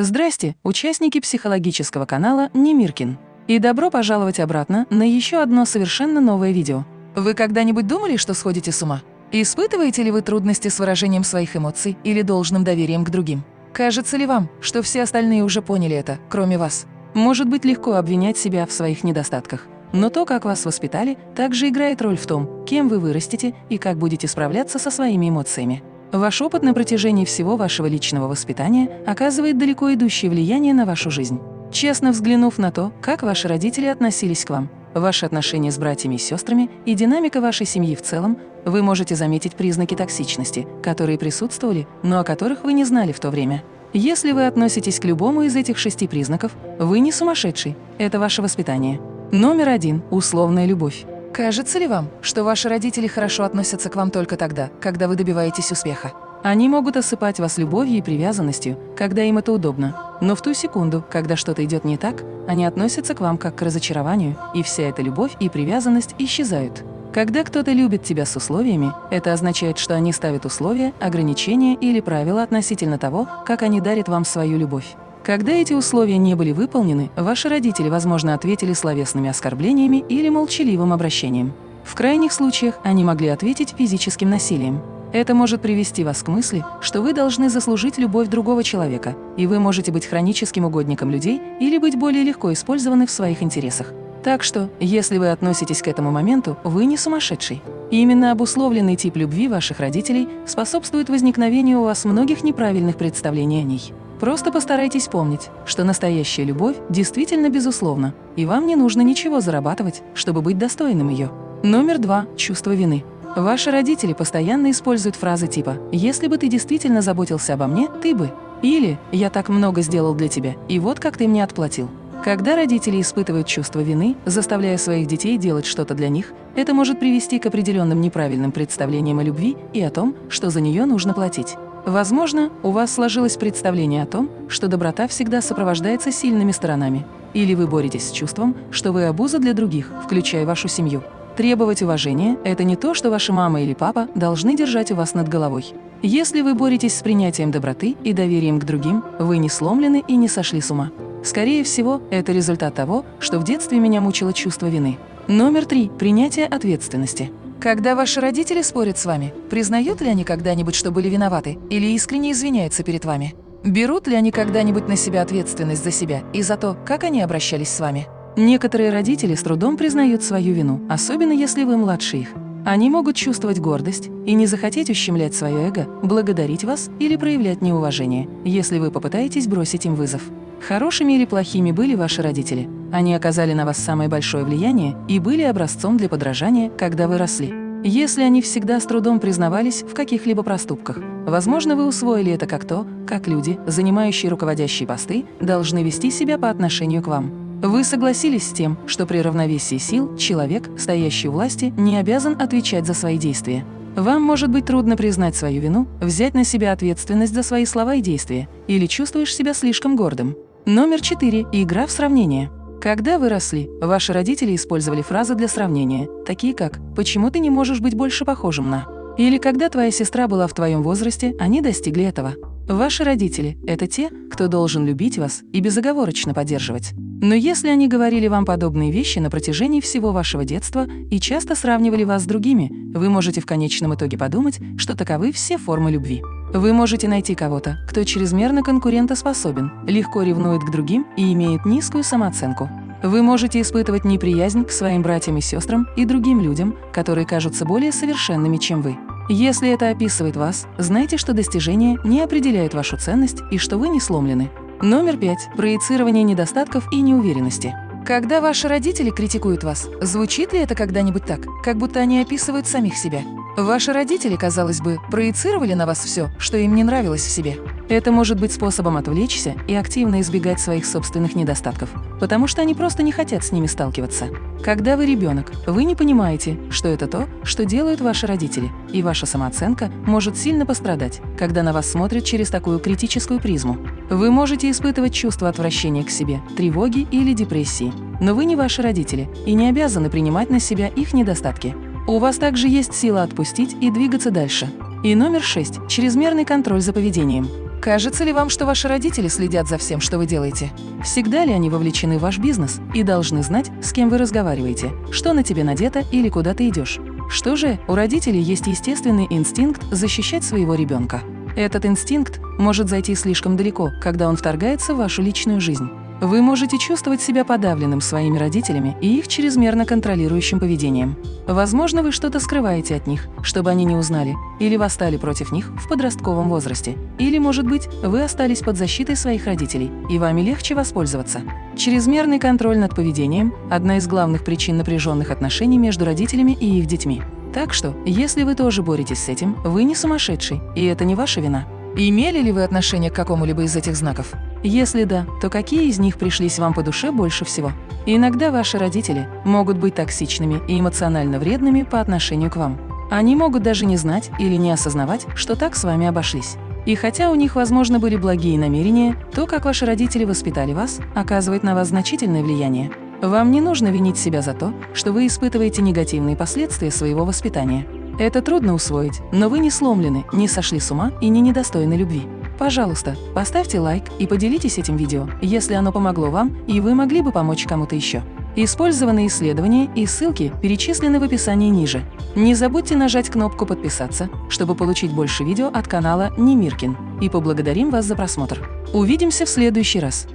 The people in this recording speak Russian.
Здрасте, участники психологического канала Немиркин. И добро пожаловать обратно на еще одно совершенно новое видео. Вы когда-нибудь думали, что сходите с ума? Испытываете ли вы трудности с выражением своих эмоций или должным доверием к другим? Кажется ли вам, что все остальные уже поняли это, кроме вас? Может быть легко обвинять себя в своих недостатках. Но то, как вас воспитали, также играет роль в том, кем вы вырастете и как будете справляться со своими эмоциями. Ваш опыт на протяжении всего вашего личного воспитания оказывает далеко идущее влияние на вашу жизнь. Честно взглянув на то, как ваши родители относились к вам, ваши отношения с братьями и сестрами и динамика вашей семьи в целом, вы можете заметить признаки токсичности, которые присутствовали, но о которых вы не знали в то время. Если вы относитесь к любому из этих шести признаков, вы не сумасшедший, это ваше воспитание. Номер один – условная любовь. Кажется ли вам, что ваши родители хорошо относятся к вам только тогда, когда вы добиваетесь успеха? Они могут осыпать вас любовью и привязанностью, когда им это удобно, но в ту секунду, когда что-то идет не так, они относятся к вам как к разочарованию, и вся эта любовь и привязанность исчезают. Когда кто-то любит тебя с условиями, это означает, что они ставят условия, ограничения или правила относительно того, как они дарят вам свою любовь. Когда эти условия не были выполнены, ваши родители, возможно, ответили словесными оскорблениями или молчаливым обращением. В крайних случаях они могли ответить физическим насилием. Это может привести вас к мысли, что вы должны заслужить любовь другого человека, и вы можете быть хроническим угодником людей или быть более легко использованы в своих интересах. Так что, если вы относитесь к этому моменту, вы не сумасшедший. И именно обусловленный тип любви ваших родителей способствует возникновению у вас многих неправильных представлений о ней. Просто постарайтесь помнить, что настоящая любовь действительно безусловна, и вам не нужно ничего зарабатывать, чтобы быть достойным ее. Номер два – чувство вины. Ваши родители постоянно используют фразы типа «если бы ты действительно заботился обо мне, ты бы» или «я так много сделал для тебя, и вот как ты мне отплатил». Когда родители испытывают чувство вины, заставляя своих детей делать что-то для них, это может привести к определенным неправильным представлениям о любви и о том, что за нее нужно платить. Возможно, у вас сложилось представление о том, что доброта всегда сопровождается сильными сторонами. Или вы боретесь с чувством, что вы обуза для других, включая вашу семью. Требовать уважения – это не то, что ваша мама или папа должны держать у вас над головой. Если вы боретесь с принятием доброты и доверием к другим, вы не сломлены и не сошли с ума. Скорее всего, это результат того, что в детстве меня мучило чувство вины. Номер три – принятие ответственности. Когда ваши родители спорят с вами, признают ли они когда-нибудь, что были виноваты, или искренне извиняются перед вами? Берут ли они когда-нибудь на себя ответственность за себя и за то, как они обращались с вами? Некоторые родители с трудом признают свою вину, особенно если вы младше их. Они могут чувствовать гордость и не захотеть ущемлять свое эго, благодарить вас или проявлять неуважение, если вы попытаетесь бросить им вызов. Хорошими или плохими были ваши родители. Они оказали на вас самое большое влияние и были образцом для подражания, когда вы росли. Если они всегда с трудом признавались в каких-либо проступках, возможно, вы усвоили это как то, как люди, занимающие руководящие посты, должны вести себя по отношению к вам. Вы согласились с тем, что при равновесии сил человек, стоящий у власти, не обязан отвечать за свои действия. Вам может быть трудно признать свою вину, взять на себя ответственность за свои слова и действия, или чувствуешь себя слишком гордым. Номер 4. Игра в сравнение. Когда вы росли, ваши родители использовали фразы для сравнения, такие как «почему ты не можешь быть больше похожим на…» или «когда твоя сестра была в твоем возрасте, они достигли этого». Ваши родители – это те, кто должен любить вас и безоговорочно поддерживать. Но если они говорили вам подобные вещи на протяжении всего вашего детства и часто сравнивали вас с другими, вы можете в конечном итоге подумать, что таковы все формы любви. Вы можете найти кого-то, кто чрезмерно конкурентоспособен, легко ревнует к другим и имеет низкую самооценку. Вы можете испытывать неприязнь к своим братьям и сестрам и другим людям, которые кажутся более совершенными, чем вы. Если это описывает вас, знайте, что достижения не определяют вашу ценность и что вы не сломлены. Номер пять. Проецирование недостатков и неуверенности. Когда ваши родители критикуют вас, звучит ли это когда-нибудь так, как будто они описывают самих себя? Ваши родители, казалось бы, проецировали на вас все, что им не нравилось в себе. Это может быть способом отвлечься и активно избегать своих собственных недостатков, потому что они просто не хотят с ними сталкиваться. Когда вы ребенок, вы не понимаете, что это то, что делают ваши родители, и ваша самооценка может сильно пострадать, когда на вас смотрят через такую критическую призму. Вы можете испытывать чувство отвращения к себе, тревоги или депрессии, но вы не ваши родители и не обязаны принимать на себя их недостатки. У вас также есть сила отпустить и двигаться дальше. И номер шесть – чрезмерный контроль за поведением. Кажется ли вам, что ваши родители следят за всем, что вы делаете? Всегда ли они вовлечены в ваш бизнес и должны знать, с кем вы разговариваете, что на тебе надето или куда ты идешь? Что же, у родителей есть естественный инстинкт защищать своего ребенка. Этот инстинкт может зайти слишком далеко, когда он вторгается в вашу личную жизнь. Вы можете чувствовать себя подавленным своими родителями и их чрезмерно контролирующим поведением. Возможно, вы что-то скрываете от них, чтобы они не узнали, или восстали против них в подростковом возрасте. Или, может быть, вы остались под защитой своих родителей, и вами легче воспользоваться. Чрезмерный контроль над поведением – одна из главных причин напряженных отношений между родителями и их детьми. Так что, если вы тоже боретесь с этим, вы не сумасшедший, и это не ваша вина. Имели ли вы отношение к какому-либо из этих знаков? Если да, то какие из них пришлись вам по душе больше всего? Иногда ваши родители могут быть токсичными и эмоционально вредными по отношению к вам. Они могут даже не знать или не осознавать, что так с вами обошлись. И хотя у них, возможно, были благие намерения, то, как ваши родители воспитали вас, оказывает на вас значительное влияние. Вам не нужно винить себя за то, что вы испытываете негативные последствия своего воспитания. Это трудно усвоить, но вы не сломлены, не сошли с ума и не недостойны любви. Пожалуйста, поставьте лайк и поделитесь этим видео, если оно помогло вам и вы могли бы помочь кому-то еще. Использованные исследования и ссылки перечислены в описании ниже. Не забудьте нажать кнопку «Подписаться», чтобы получить больше видео от канала Немиркин. И поблагодарим вас за просмотр. Увидимся в следующий раз.